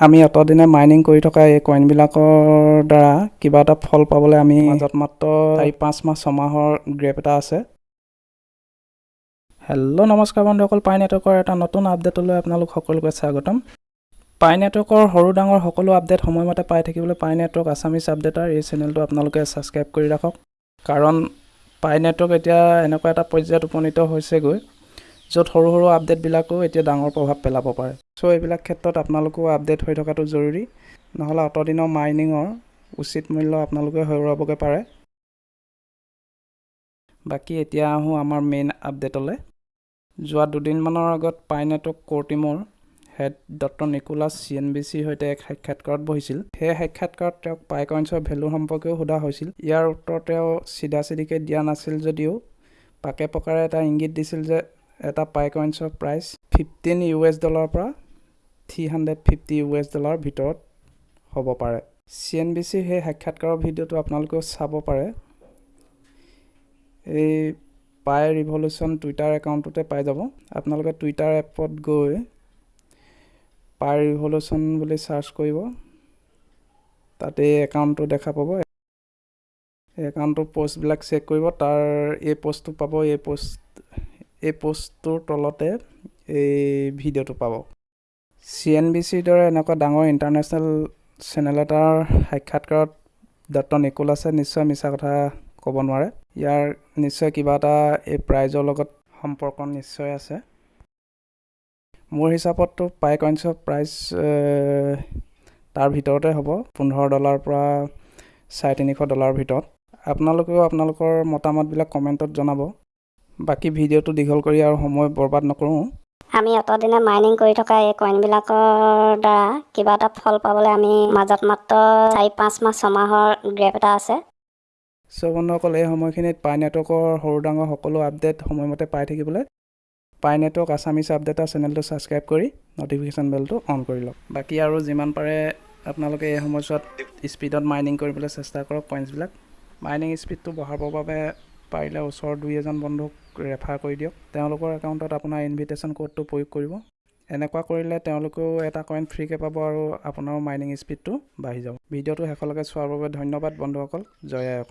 আমি অতদিনে মাইনিং কৰি থকা এই কইনবিলাকৰ দ্বাৰা কিবা এটা ফল পাবলৈ আমি মাজত মাত্ৰ চাৰি পাঁচ মাহ ছমাহৰ গ্ৰেপ এটা আছে। হেল্ল' নমস্কাৰ বন্ধুসকল পাই নেটৱৰ্কৰ এটা নতুন আপডেটলৈ আপোনালোক সকলোকে স্বাগতম। পাই নেটৱৰ্কৰ সৰু ডাঙৰ সকলো আপডেট সময়মতে পাই থাকিবলৈ পাই নেটৱৰ্ক আছামিছ আপডেটাৰ এই চেনেলটো আপোনালোকে ছাবস্ক্ৰাইব কৰি ৰাখক। কাৰণ পাই নেটৱৰ্ক এতিয়া এনেকুৱা এটা পৰ্যায়ত উপনীত হৈছেগৈ। য'ত সৰু সৰু আপডেটবিলাকো এতিয়া ডাঙৰ প্ৰভাৱ পেলাব পাৰে। চ' এইবিলাক ক্ষেত্ৰত আপোনালোকো আপডেট হৈ থকাটো জৰুৰী। নহ'লে অতদিনৰ মাইনিঙৰ উচিত মূল্য আপোনালোকে হেৰুৱাবগৈ পাৰে। বাকী এতিয়া আহোঁ আমাৰ মেইন আপডেটলৈ। যোৱা দুদিনমানৰ আগত পাই নেটৱৰ্ক ক'ৰ টীমৰ head doctor Nicholas C N B চিৰ সৈতে এক সাক্ষাৎকাৰত বহিছিল। সেই সাক্ষাৎকাৰত তেওঁক পাইকইন্সৰ ভেলু সম্পৰ্কেও সোধা হৈছিল। ইয়াৰ উত্তৰ তেওঁ চিধা চিধিকৈ দিয়া নাছিল যদিও পাকে প্ৰকাৰে এটা ইংগিত দিছিল যে এটা পাইকইন্সৰ প্ৰাইচ ফিফটিন ইউ এছ ডলাৰৰ পৰা three hundred fifty U S ডলাৰৰ ভিতৰত হ'ব পাৰে। চি এন বি চিৰ সেই সাক্ষাৎকাৰৰ ভিডিঅ'টো আপোনালোকেও চাব পাৰে। এই পাই ৰিভলিউশ্যন টুইটাৰ একাউণ্টটোতে পাই যাব। আপোনালোকে টুইটাৰ এপত গৈ পাই ৰিভলিউশ্যন বুলি চাৰ্চ কৰিব। তাতে এই একাউণ্টটো দেখা পাব। একাউণ্টটোৰ পষ্টবিলাক চেক কৰিব। তাৰ এই পষ্টটো পাব এই পষ্ট এই পষ্টটোৰ তলতে এই ভিডিঅ'টো পাব। চি এন বি চিৰ দৰে এনেকুৱা ডাঙৰ ইণ্টাৰনেশ্যনেল চেনেল এটাৰ সাক্ষাৎকাৰত ডক্টৰ নিকোলাছে নিশ্চয় মিছা কথা ক'ব নোৱাৰে। ইয়াৰ নিশ্চয় কিবা এটা এই প্ৰাইজৰ লগত সম্পৰ্ক নিশ্চয় আছে। মোৰ হিচাপততো পাই কইন্সৰ প্ৰাইচ তাৰ ভিতৰতে হ'ব। পোন্ধৰ ডলাৰৰ পৰা চাৰে তিনিশ ডলাৰৰ ভিতৰত। আপোনালোকেও আপোনালোকৰ মতামতবিলাক কমেণ্টত জনাব। বাকী ভিডিঅ'টো দীঘল কৰি আৰু সময় বৰবাদ নকৰোঁ। আমি অতদিনে মাইনিং কৰি থকা এই কইনবিলাকৰ দ্বাৰা কিবা এটা ফল পাবলৈ আমি মাজত মাত্ৰ চাৰি পাঁচ মাহ ছমাহৰ গ্ৰেপ এটা আছে। চ' বন্ধুসকল এই সময়খিনিত পাই নেটৱৰ্কৰ সৰু ডাঙৰ সকলো আপডেট সময়মতে পাই থাকিবলৈ পাই নেটৱৰ্ক আছামিছ আপডেটৰ চেনেলটো ছাবস্ক্ৰাইব কৰি ন'টিফিকেশ্যন বেলটো অন কৰি লওক। বাকী আৰু যিমান পাৰে আপোনালোকে এই সময়ছোৱাত স্পীডত মাইনিং কৰিবলৈ চেষ্টা কৰক কইনছবিলাক মাইনিং স্পীডটো বঢ়াবৰ বাবে পাৰিলে ওচৰৰ দুই এজন বন্ধুক ৰেফাৰ কৰি দিয়ক। তেওঁলোকৰ একাউণ্টত আপোনাৰ ইনভিটেশ্যন ক'ডটো প্ৰয়োগ কৰিব। এনেকুৱা কৰিলে তেওঁলোকেও এটা কইন ফ্ৰীকৈ পাব আৰু আপোনাৰো মাইনিং স্পীডটো বাঢ়ি যাব। ভিডিঅ'টো শেষলৈকে চোৱাৰ বাবে ধন্যবাদ বন্ধুসকল। জয় অসম